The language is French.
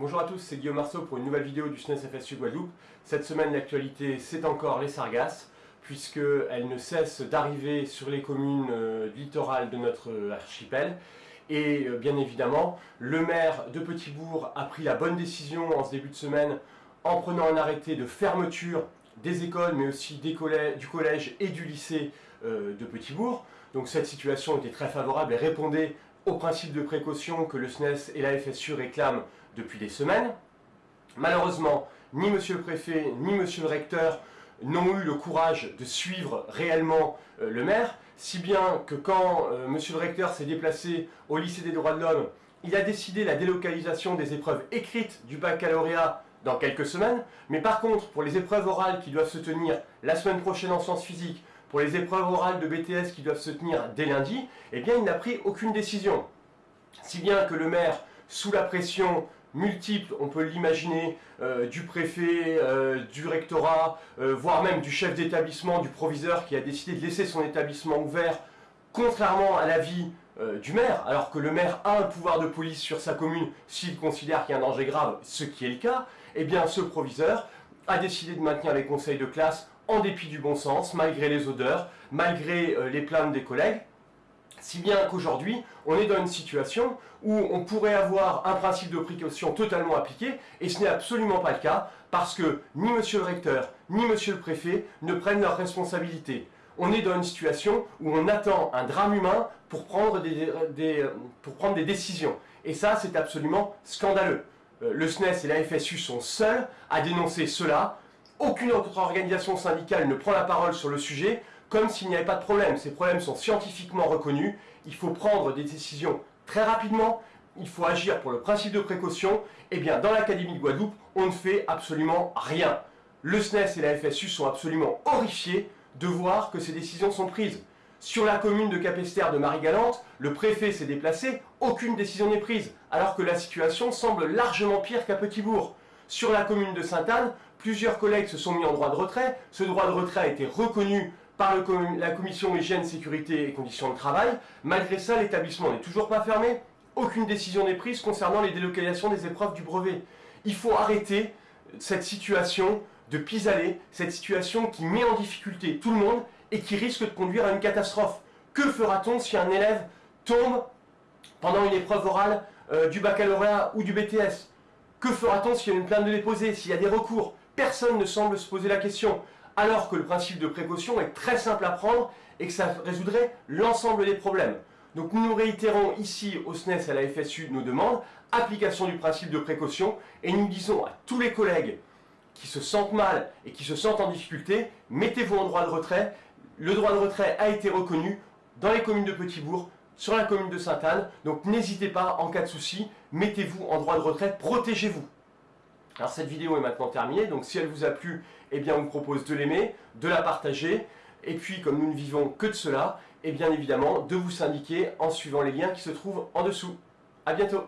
Bonjour à tous, c'est Guillaume Marceau pour une nouvelle vidéo du SNES FSU Guadeloupe. Cette semaine, l'actualité, c'est encore les sargasses, puisqu'elles ne cessent d'arriver sur les communes euh, littorales de notre euh, archipel. Et euh, bien évidemment, le maire de Petitbourg a pris la bonne décision en ce début de semaine en prenant un arrêté de fermeture des écoles, mais aussi des du collège et du lycée de Petitbourg. Donc cette situation était très favorable et répondait au principe de précaution que le SNES et la FSU réclament depuis des semaines. Malheureusement, ni monsieur le préfet, ni monsieur le recteur n'ont eu le courage de suivre réellement euh, le maire, si bien que quand euh, monsieur le recteur s'est déplacé au lycée des droits de l'homme, il a décidé la délocalisation des épreuves écrites du baccalauréat dans quelques semaines, mais par contre, pour les épreuves orales qui doivent se tenir la semaine prochaine en sciences physiques, pour les épreuves orales de BTS qui doivent se tenir dès lundi, eh bien il n'a pris aucune décision. Si bien que le maire, sous la pression multiple, on peut l'imaginer, euh, du préfet, euh, du rectorat, euh, voire même du chef d'établissement, du proviseur qui a décidé de laisser son établissement ouvert, contrairement à l'avis du maire, alors que le maire a un pouvoir de police sur sa commune s'il considère qu'il y a un danger grave, ce qui est le cas, eh bien ce proviseur a décidé de maintenir les conseils de classe en dépit du bon sens, malgré les odeurs, malgré les plaintes des collègues, si bien qu'aujourd'hui, on est dans une situation où on pourrait avoir un principe de précaution totalement appliqué, et ce n'est absolument pas le cas, parce que ni monsieur le recteur, ni monsieur le préfet ne prennent leurs responsabilités. On est dans une situation où on attend un drame humain pour prendre des, pour prendre des décisions. Et ça, c'est absolument scandaleux. Euh, le SNES et la FSU sont seuls à dénoncer cela. Aucune autre organisation syndicale ne prend la parole sur le sujet comme s'il n'y avait pas de problème. Ces problèmes sont scientifiquement reconnus, il faut prendre des décisions très rapidement, il faut agir pour le principe de précaution, eh bien dans l'Académie de Guadeloupe, on ne fait absolument rien. Le SNES et la FSU sont absolument horrifiés de voir que ces décisions sont prises. Sur la commune de Capestère de Marie-Galante, le préfet s'est déplacé, aucune décision n'est prise, alors que la situation semble largement pire qu'à Petitbourg. Sur la commune de Sainte-Anne, plusieurs collègues se sont mis en droit de retrait, ce droit de retrait a été reconnu par la commission hygiène, sécurité et conditions de travail. Malgré ça, l'établissement n'est toujours pas fermé. Aucune décision n'est prise concernant les délocalisations des épreuves du brevet. Il faut arrêter cette situation de pis-aller, cette situation qui met en difficulté tout le monde et qui risque de conduire à une catastrophe. Que fera-t-on si un élève tombe pendant une épreuve orale euh, du baccalauréat ou du BTS Que fera-t-on s'il y a une plainte de déposer, s'il y a des recours? Personne ne semble se poser la question alors que le principe de précaution est très simple à prendre et que ça résoudrait l'ensemble des problèmes. Donc nous réitérons ici au SNES et à la FSU nos demandes, application du principe de précaution, et nous disons à tous les collègues qui se sentent mal et qui se sentent en difficulté, mettez-vous en droit de retrait. Le droit de retrait a été reconnu dans les communes de Petitbourg, sur la commune de Sainte-Anne, donc n'hésitez pas, en cas de souci, mettez-vous en droit de retrait, protégez-vous. Alors cette vidéo est maintenant terminée, donc si elle vous a plu, eh bien on vous propose de l'aimer, de la partager, et puis comme nous ne vivons que de cela, et eh bien évidemment de vous syndiquer en suivant les liens qui se trouvent en dessous. A bientôt